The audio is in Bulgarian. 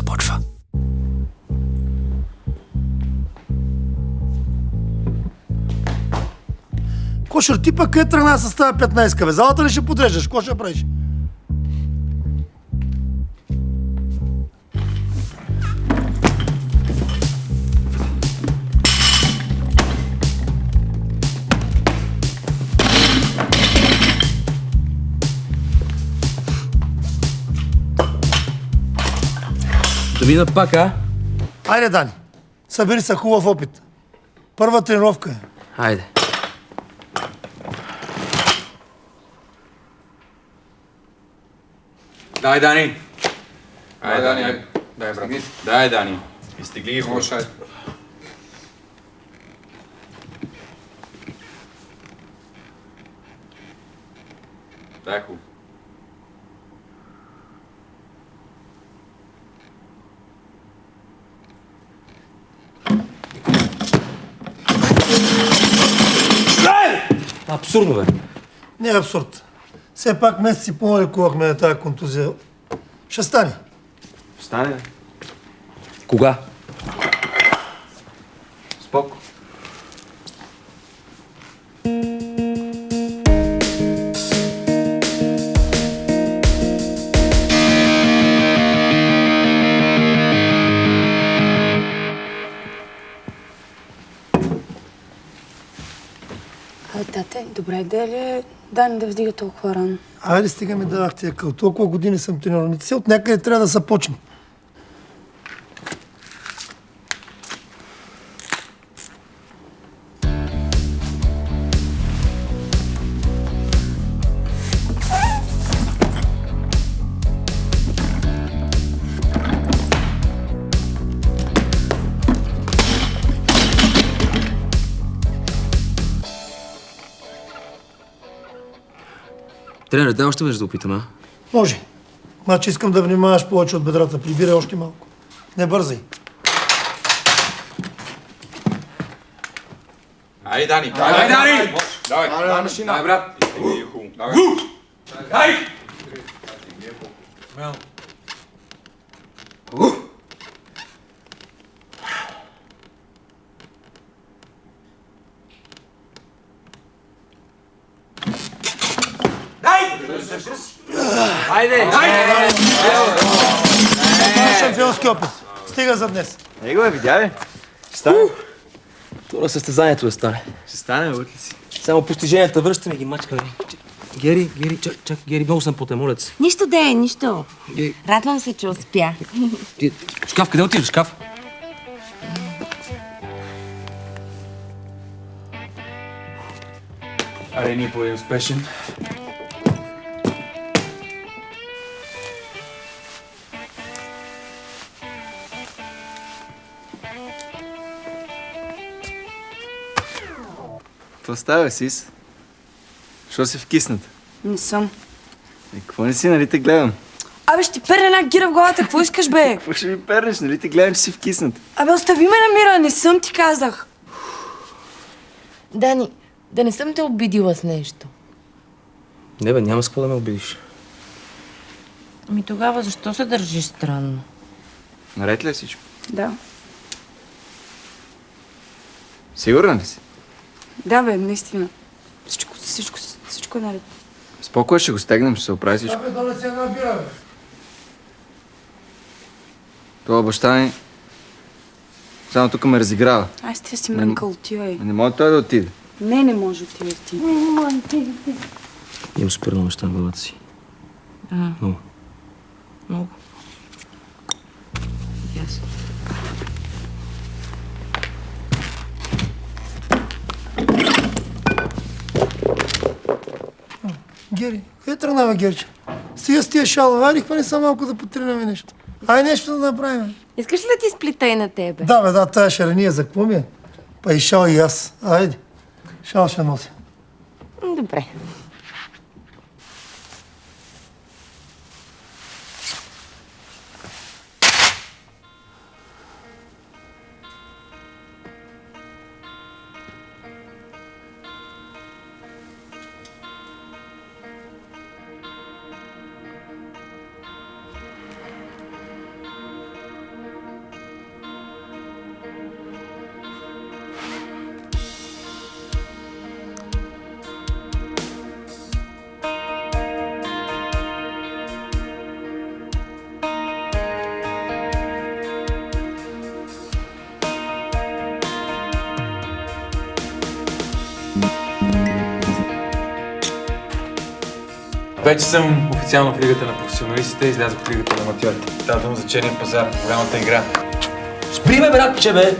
започва. Кошер, ти пък къде тръгна с тази 15 бе? Залата ли ще подреждаш? Какво ще правиш? Да видя пак, а? Айде, Дани. Събери се хубав опит. Първа тренировка е. Айде. Дай, Дани! Ай, Дани, ай. Дай, брат. Дай, Дани. Изтегли ги хубаво. Дай хубаво. Абсурдно, бе. Не е абсурд. Все пак месец и половина лекувахме на тази контузия. Ще стане. Стане, бе. Кога? Споко. А, тате, добра идея ли е Дани да вдига толкова рано? Айде, стига ми дадах тия къл. Толкова години съм тренирал. От някъде трябва да започне. Тренер, дай още веднъж да опитам, а? Може. Значи искам да внимаваш повече от бедрата. Прибирай още малко. Не бързай. Ай, Дани. Дай, Дани! Давай. Дай, машина. Дай, брат. Изтегли ги хубаво. Давай. Дай! Това е шампионски опит. Стига за днес. Его е, видя ли? Ще стане. Това състезанието да стане. Ще стане, ли си? Само постиженията връщаме ги мачкаме. Гери, Гери, чак, чак, Гери, много съм потен, моля се. Нищо да е, нищо. Гери, Радвам се, че успя. ти, шкаф, къде отиваш, шкаф? Аре, ние по един Какво става, Сис? Що си вкиснат? Не съм. Е, какво не си, нали те гледам? Абе, ще ти перне една гира в главата. Какво искаш, бе? Какво ще ми пернеш, нали те гледам, че си вкиснат? Абе, остави ме на мира. Не съм ти казах. Дани, да не съм те обидила с нещо. Не бе, няма с какво да ме обидиш. Ами тогава защо се държиш странно? Наред ли е всичко? Да. Сигурна ли си? Да, бе, наистина. Всичко, всичко, всичко е наред. Спокой ще го стегнем, ще се оправи всичко. Абе, донеси една бира, бе. Това баща ми... Само тук ме разиграва. Ай, сте си мрънкал, отивай. Не може той да отиде. Не, не може, отивай ти. Имам супер много неща в главата си. Много. Много. Ясно. Гери, къде тръгнава Герче? Стига с тия айде не са малко да потренаме нещо. Ай нещо да направим. Искаш ли да ти сплита и на тебе? Да, бе, да, тая шарения за какво ми е? Па и шал и аз. Айде. Шал ще нося. Добре. Вече съм официално в лигата на професионалистите, излязох в лигата на аматьорите. Става дума за черния пазар, голямата игра. Спри ме, братче, бе!